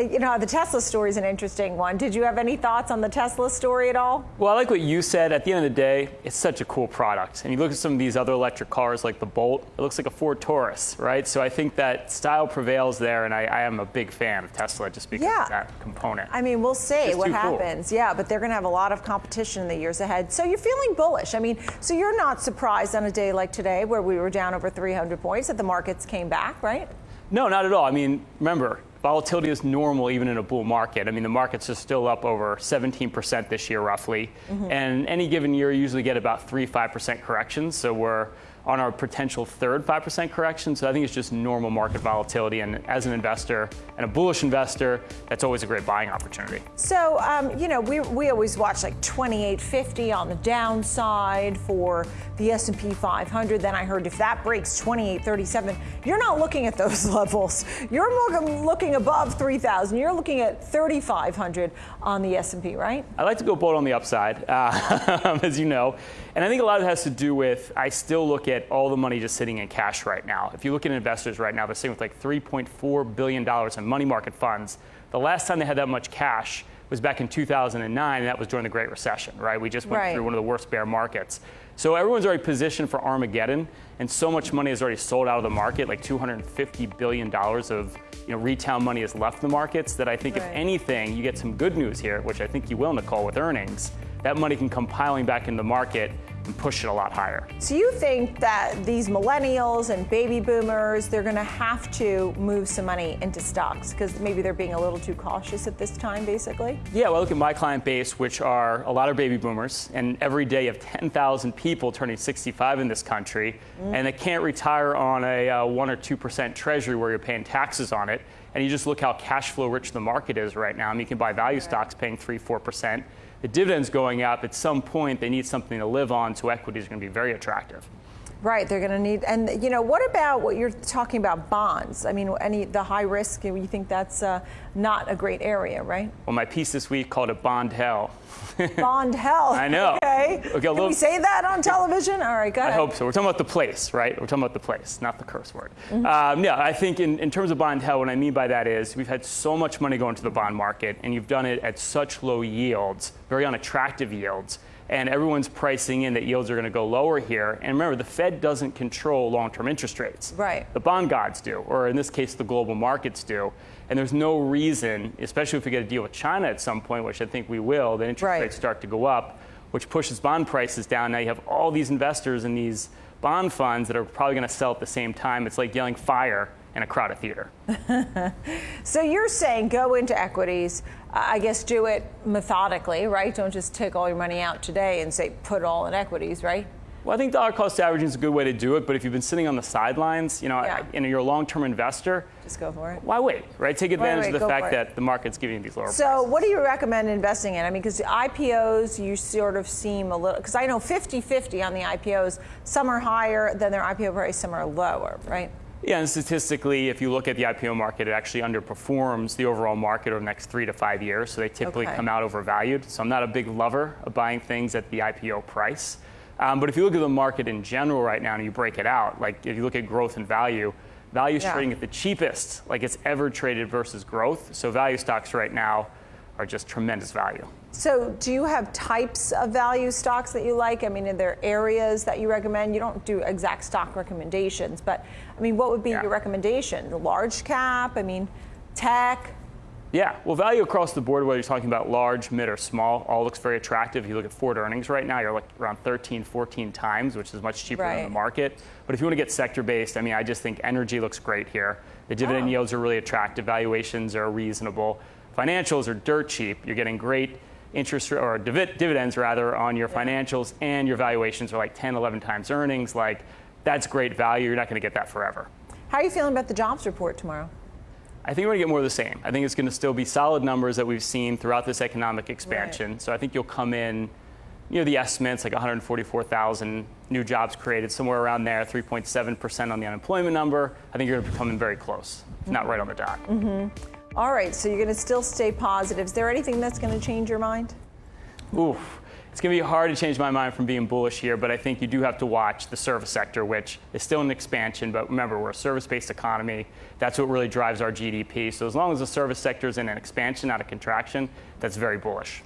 you know, the Tesla story is an interesting one. Did you have any thoughts on the Tesla story at all? Well, I like what you said. At the end of the day, it's such a cool product. And you look at some of these other electric cars like the Bolt, it looks like a Ford Taurus, right? So I think that style prevails there, and I, I am a big fan of Tesla just because Yeah. of that component. I mean, we'll see what too cool. happens. Yeah, but they're going to have a lot of competition in the years ahead. So you're feeling bullish. I mean, so you're not surprised on a day like today where we were down over 300 points that the markets came back, right? No, not at all. I mean, remember, volatility is normal even in a bull market. I mean, the markets are still up over 17% this year, roughly. Mm-hmm. And any given year, you usually get about 3 5% corrections. So we're on our potential third 5% correction. So I think it's just normal market volatility. And as an investor and a bullish investor, that's always a great buying opportunity. So, um, you know, we, we always watch like 2850 on the downside for the S&P 500. Then I heard if that breaks 2837, you're not looking at those levels. You're looking, looking above 3000. You're looking at 3500 on the S&P, right? I like to go bold on the upside, uh, as you know. And I think a lot of it has to do with I still look at all the money just sitting in cash right now. If you look at investors right now, they're sitting with like $3.4 billion in money market funds. The last time they had that much cash was back in 2009, and that was during the Great Recession, right? We just went Right. through one of the worst bear markets. So everyone's already positioned for Armageddon, and so much money is already sold out of the market, like $250 billion of you know, retail money has left the markets, that I think if anything, you get some good news here, which I think you will, Nicole, with earnings, that money can come piling back in the market and push it a lot higher. So you think that these millennials and baby boomers, they're going to have to move some money into stocks because maybe they're being a little too cautious at this time, basically? Yeah, well, I look at my client base, which are a lot of baby boomers, and every day you have 10,000 people turning 65 in this country, and they can't retire on a uh, 1 or 2% treasury where you're paying taxes on it. And you just look how cash flow rich the market is right now. I mean, you can buy value stocks paying 3 4%. The dividends going up, at some point, they need something to live on, so equities are going to be very attractive. Right, they're going to need, and you know, what about what you're talking about bonds? I mean, any the high risk, you think that's uh, not a great area, right? Well, my piece this week called it Bond Hell. Bond hell. I know. Okay. Okay, Can little- we say that on television? All right, go ahead. I hope so. We're talking about the place, right? We're talking about the place, not the curse word. Mm-hmm. Um, yeah, I think in, in terms of bond hell, what I mean by that is we've had so much money go into the bond market, and you've done it at such low yields, very unattractive yields, and everyone's pricing in that yields are going to go lower here. And remember, the Fed doesn't control long-term interest rates. Right. The bond gods do, or in this case, the global markets do. And there's no reason, especially if we get a deal with China at some point, which I think we will, that interest Right. rates start to go up, which pushes bond prices down. Now you have all these investors in these bond funds that are probably going to sell at the same time. It's like yelling fire in a crowded theater. So you're saying go into equities. I guess do it methodically, right? Don't just take all your money out today and say put it all in equities, right? Well, I think dollar cost averaging is a good way to do it, but if you've been sitting on the sidelines, you know, Yeah. and you're a long-term investor, Just go for it. why wait, right? Take advantage wait, of the fact that the market's giving you these lower So, what do you recommend investing in? I mean, because IPOs, you sort of seem a little, because I know 50 50 on the IPOs. Some are higher than their IPO price, some are lower, right? Yeah, and statistically, if you look at the IPO market, it actually underperforms the overall market over the next three to five years. So they typically Okay. come out overvalued. So I'm not a big lover of buying things at the IPO price. Um, but if you look at the market in general right now and you break it out, like if you look at growth and value, value is Yeah. trading at the cheapest like it's ever traded versus growth. So value stocks right now are just tremendous value. So, do you have types of value stocks that you like? I mean, are there areas that you recommend? You don't do exact stock recommendations, but I mean, what would be Yeah. your recommendation? The large cap? I mean, tech? Yeah, well, value across the board, whether you're talking about large, mid, or small, all looks very attractive. If you look at forward earnings right now, you're like around 13, 14 times, which is much cheaper than the market. But if you want to get sector based, I mean, I just think energy looks great here. The dividend Oh. yields are really attractive, valuations are reasonable, financials are dirt cheap. You're getting great interest or divi- dividends rather on your financials, and your valuations are like 10, 11 times earnings. Like, that's great value. You're not going to get that forever. How are you feeling about the jobs report tomorrow? I think we're going to get more of the same. I think it's going to still be solid numbers that we've seen throughout this economic expansion. So I think you'll come in, you know, the estimates like 144,000 new jobs created, somewhere around there, 3.7% on the unemployment number. I think you're going to be coming very close, if not right on the dot. Mm-hmm. Mm-hmm. All right, so you're going to still stay positive. Is there anything that's going to change your mind? Oof. It's going to be hard to change my mind from being bullish here, but I think you do have to watch the service sector, which is still in expansion. But remember, we're a service based economy. That's what really drives our GDP. So as long as the service sector is in an expansion, not a contraction, that's very bullish.